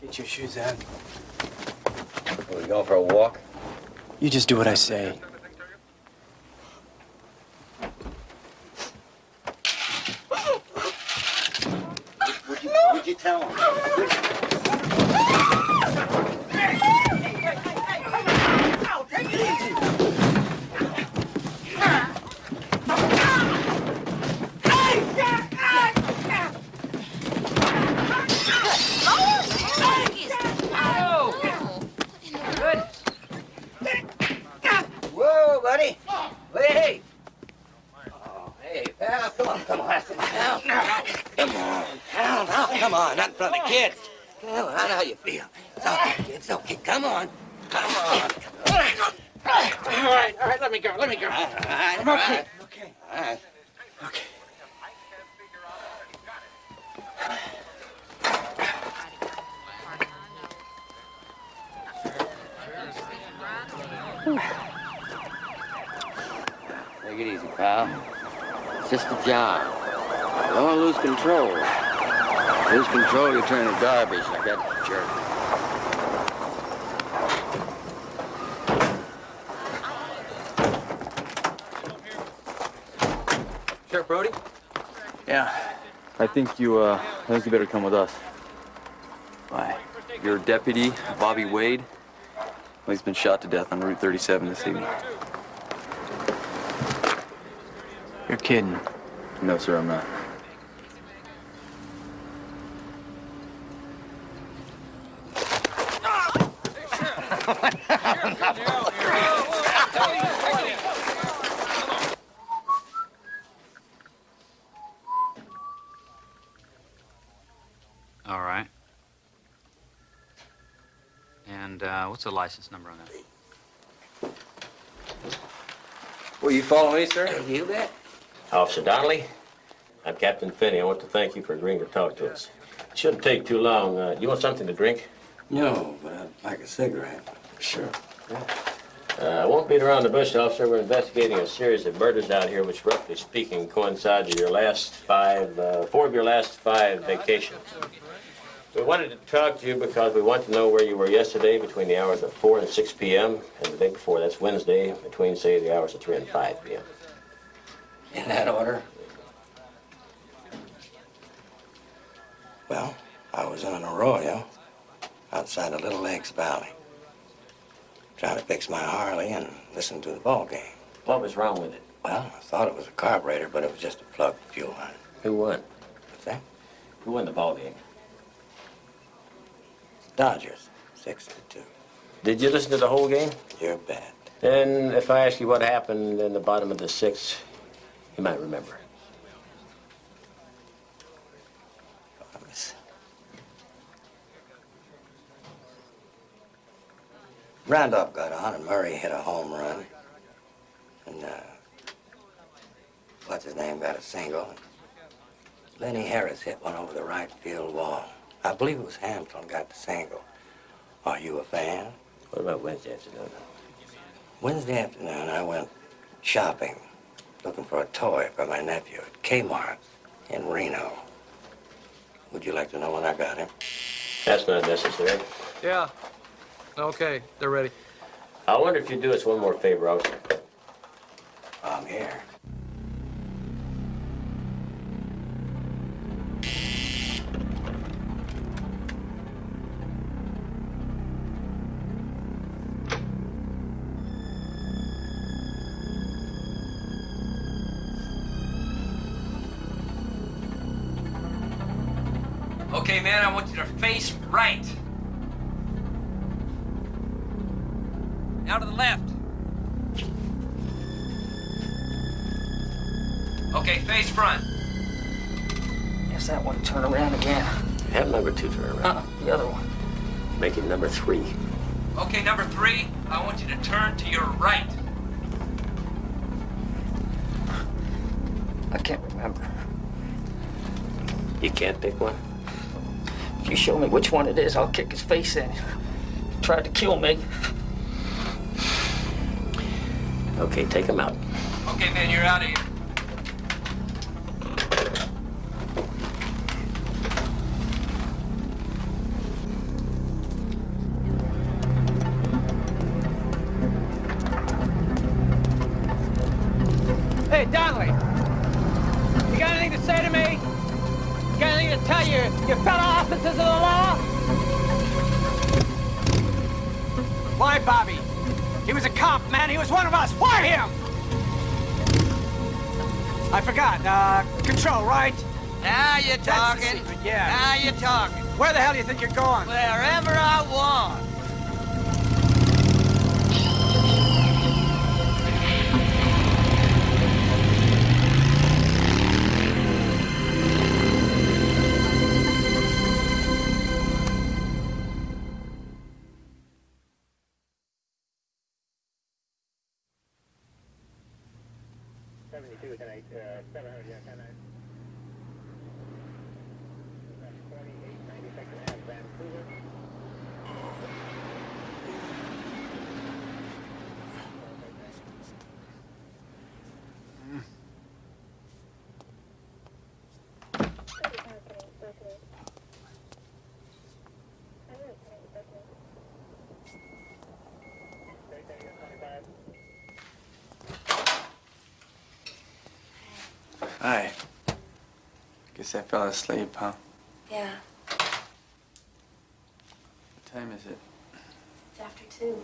Get your shoes on. Are we going for a walk? You just do what I say. Would you, would you tell him? Whoa, buddy. Hey. Oh, hey, pal. Come on, come on. Come on. Come on. Pal, pal. Come on. Not in front of the kids. Come on. I know how you feel. It's okay, kids. It's okay. Come on. Come on. All right, all right, let me go, let me go. All right, I'm all okay. right. All right. Take it easy, pal. It's just a job. You don't want to lose control. Lose control, you turn to garbage like that jerk. Sheriff Brody? Yeah. I think you, uh, I think you better come with us. Why? Your deputy, Bobby Wade, well, he's been shot to death on Route 37 this evening. You're kidding. No, sir, I'm not. All right. And uh, what's the license number on that? Will you follow me, sir? You bet. Officer Donnelly, I'm Captain Finney. I want to thank you for agreeing to talk to us. It shouldn't take too long. Uh, you want something to drink? No, but I'd like a cigarette. Sure. Uh, I won't beat around the bush, officer. We're investigating a series of murders out here, which, roughly speaking, coincide with your last five, uh, four of your last five vacations. We wanted to talk to you because we want to know where you were yesterday between the hours of 4 and 6 p.m. and the day before, that's Wednesday, between, say, the hours of 3 and 5 p.m. In that order? Well, I was in an arroyo outside of Little Lakes Valley. Trying to fix my Harley and listen to the ball game. What was wrong with it? Well, I thought it was a carburetor, but it was just a plugged fuel line. Who won? What's that? Who won the ball game? Dodgers, six to two. Did you listen to the whole game? You're bad. Then, if I ask you what happened in the bottom of the sixth, you might remember. Randolph got on and Murray hit a home run. And, uh, what's his name got a single. Lenny Harris hit one over the right field wall. I believe it was Hampton got the single. Are you a fan? What about Wednesday afternoon? Wednesday afternoon, I went shopping, looking for a toy for my nephew at Kmart in Reno. Would you like to know when I got him? That's not necessary. Yeah. Okay, they're ready. I wonder if you'd do us one more favor, officer. I'm here. Face right. Now to the left. Okay, face front. Yes, that one. Turn around again. Have number two turn around. Uh, the other one. Make it number three. Okay, number three, I want you to turn to your right. I can't remember. You can't pick one? If you show me which one it is, I'll kick his face in. He tried to kill me. Okay, take him out. Okay, man, you're out of here. Where the hell do you think you're going? Wherever Guess I fell asleep, huh? Yeah, What time is it? it's after two.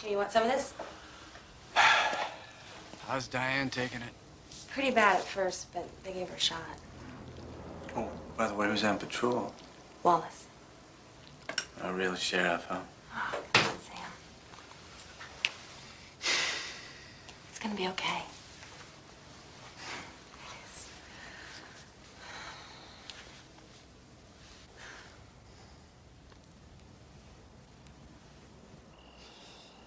Here, you want some of this? *sighs* How's Diane taking it? Pretty bad at first, but they gave her a shot. Oh, by the way, who's on patrol? Wallace. A real sheriff, huh? Oh, Sam. *sighs* It's gonna be okay.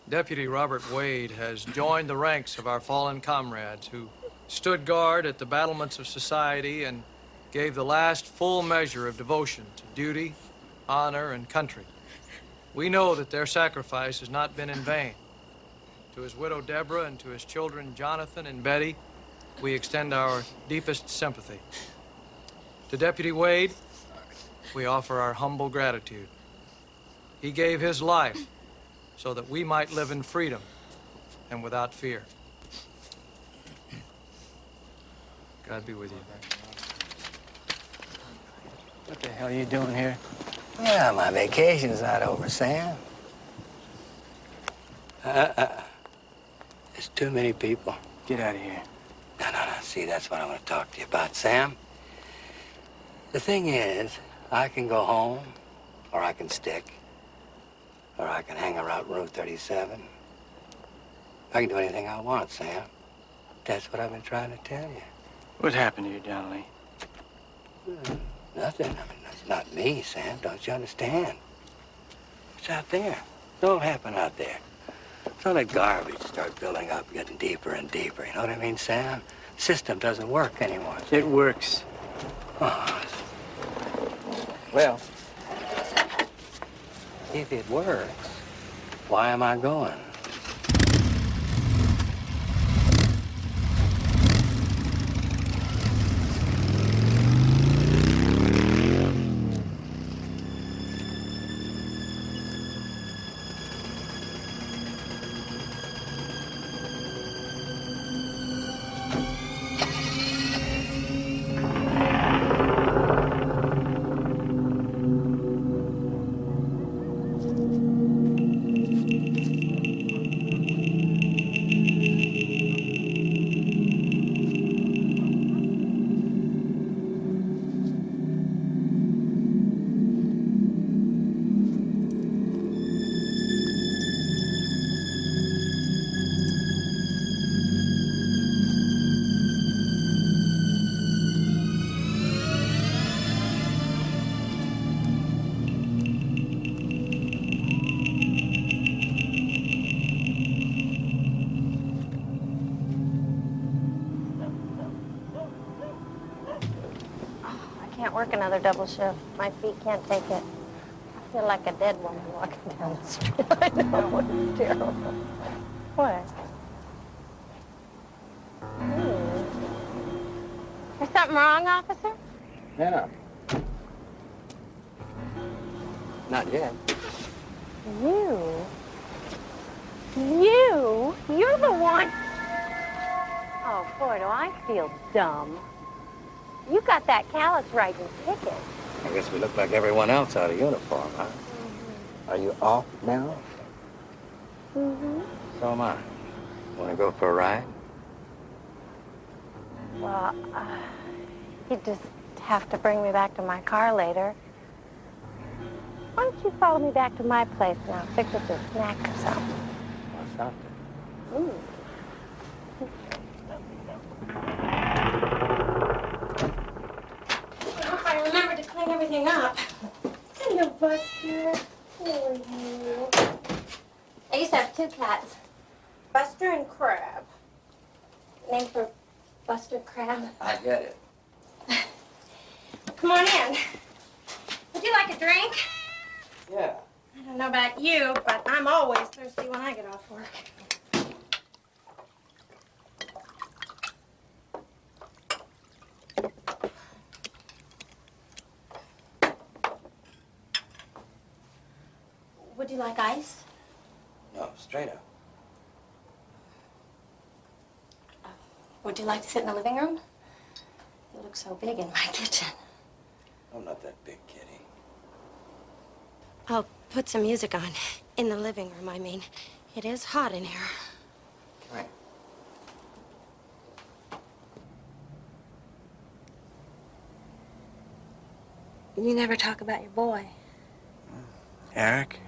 Deputy Robert Wade has joined the ranks of our fallen comrades who stood guard at the battlements of society and gave the last full measure of devotion to duty, honor, and country. We know that their sacrifice has not been in vain. To his widow Deborah and to his children Jonathan and Betty, we extend our deepest sympathy. To Deputy Wade, we offer our humble gratitude. He gave his life so that we might live in freedom and without fear. God be with you. What the hell are you doing here? Yeah, my vacation's not over, Sam. Uh-uh. There's too many people. Get out of here. No, no, no. See, that's what I want to talk to you about, Sam. The thing is, I can go home, or I can stick, or I can hang around Route 37. I can do anything I want, Sam. That's what I've been trying to tell you. What happened to you, Donnelly? Hmm, nothing. I mean, it's not me, Sam. Don't you understand? It's out there. It all happened out there. It's all that garbage start building up, getting deeper and deeper. You know what I mean, Sam? The system doesn't work anymore. It works. Oh. Well, if it works, why am I going? Double shift. My feet can't take it. I feel like a dead woman walking *laughs* down the street. I know, it's terrible. What? Hmm. There's something wrong, officer? Yeah. Not yet. You? You? You're the one. Oh, boy, do I feel dumb. You got that callous riding ticket. I guess we look like everyone else out of uniform, huh? Are you off now? Mm-hmm. So am I. Want to go for a ride? Well, uh, you just have to bring me back to my car later. Why don't you follow me back to my place and I'll fix us a snack or something? What's up? Ooh. I hope I remember to clean everything up. Hello, Buster. How are you? I used to have two cats, Buster and Crabbe. Named for Buster Crabbe. I get it. *laughs* Come on in. Would you like a drink? Yeah. I don't know about you, but I'm always thirsty when I get off work. Would you like ice? No, straight up. Uh, would you like to sit in the living room? You look so big in my *laughs* kitchen. I'm not that big, Kitty. I'll put some music on. In the living room, I mean. It is hot in here. All right. You never talk about your boy. Eric?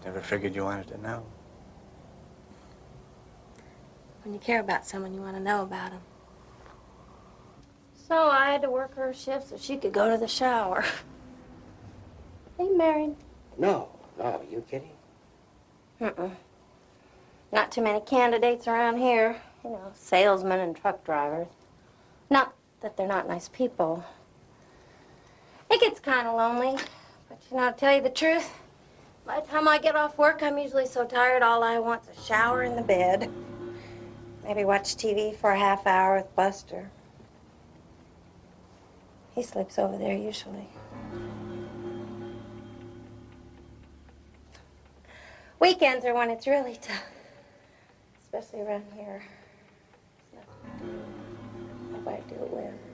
I just never figured you wanted to know. When you care about someone, you want to know about him. So I had to work her shift so she could go to the shower. *laughs* Are you married? No, no, you kidding? Mm-mm. Not too many candidates around here. You know, salesmen and truck drivers. Not that they're not nice people. It gets kind of lonely. But, you know, to tell you the truth, by the time I get off work, I'm usually so tired all I want's a shower in the bed. Maybe watch TV for a half hour with Buster. He sleeps over there usually. Weekends are when it's really tough. Especially around here. Do. Nobody to do it with.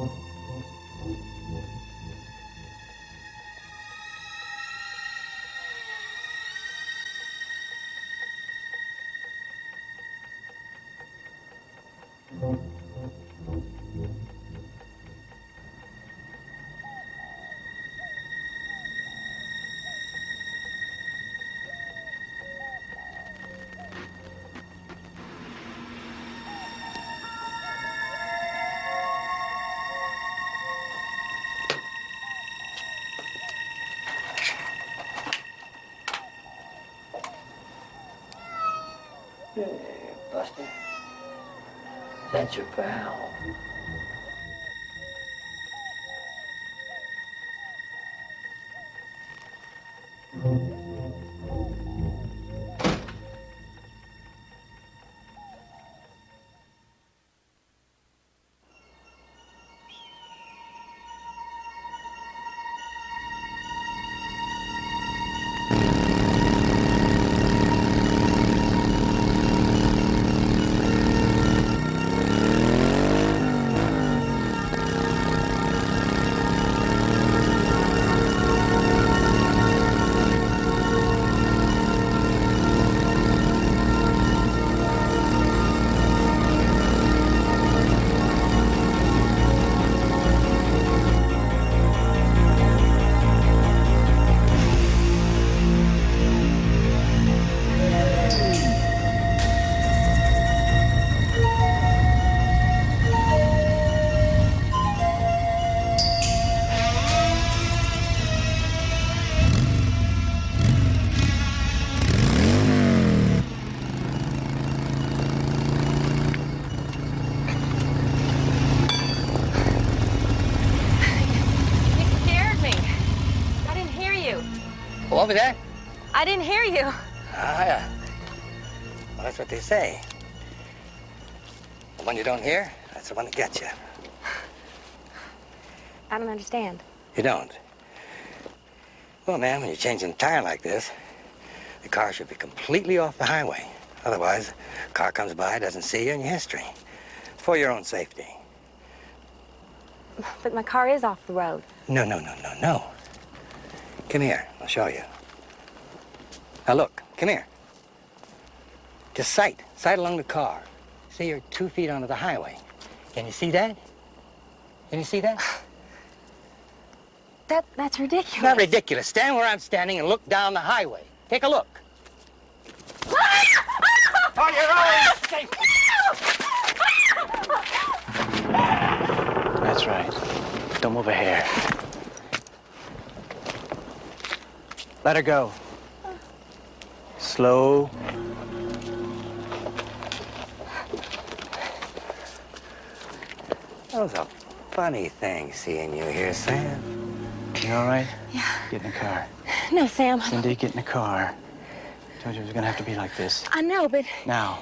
Hey, That's your pal. What was that? I didn't hear you. Ah, yeah. Well, that's what they say. The one you don't hear, that's the one that gets you. I don't understand. You don't? Well, man, when you're changing a tire like this, the car should be completely off the highway. Otherwise, a car comes by, doesn't see you, and your history. It's for your own safety. But my car is off the road. No, no, no, no, no. Come here. I'll show you. Now look, come here. Just sight. Sight along the car. See you're two feet onto the highway. Can you see that? Can you see that? *sighs* That that's ridiculous. Not ridiculous. Stand where I'm standing and look down the highway. Take a look. *laughs* On your own safety. *laughs* That's right. Don't move a hair. Let her go. Slow. That was a funny thing seeing you here, Sam. You all right? Yeah. Get in the car. No, Sam. Cindy, get in the car. I Told you it was gonna have to be like this. I know, but Now.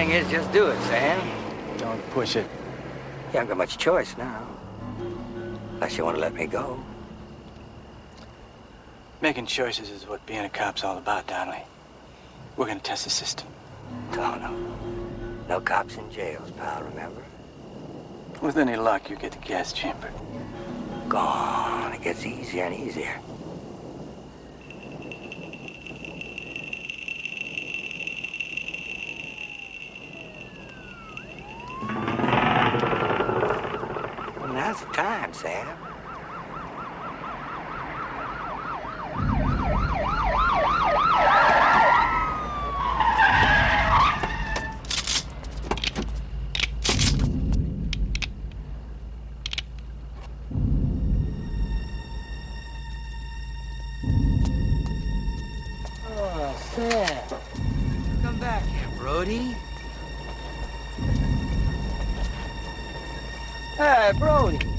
Thing is, just do it, Sam. Don't push it. You haven't got much choice now. Unless you want to let me go. Making choices is what being a cop's all about, Donnelly. We're gonna test the system. Oh, no. No cops in jails, pal, remember? With any luck, you get the gas chamber. Gone. It gets easier and easier. Now's the time, Sam. Oh, Sam. Come back here, Brody. Hey, Brody.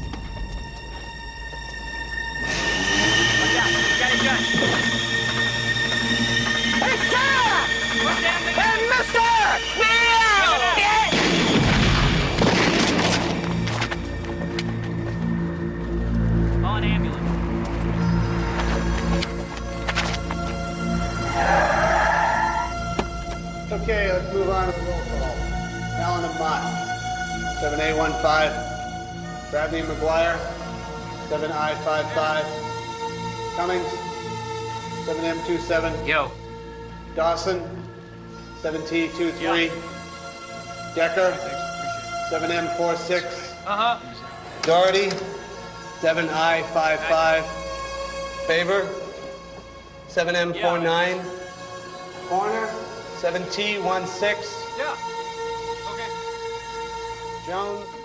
7T23. Decker. 7M46. Uh-huh. Doherty. 7I55. Favor. 7M49. Corner. 7T16. Yeah. Okay. Jones.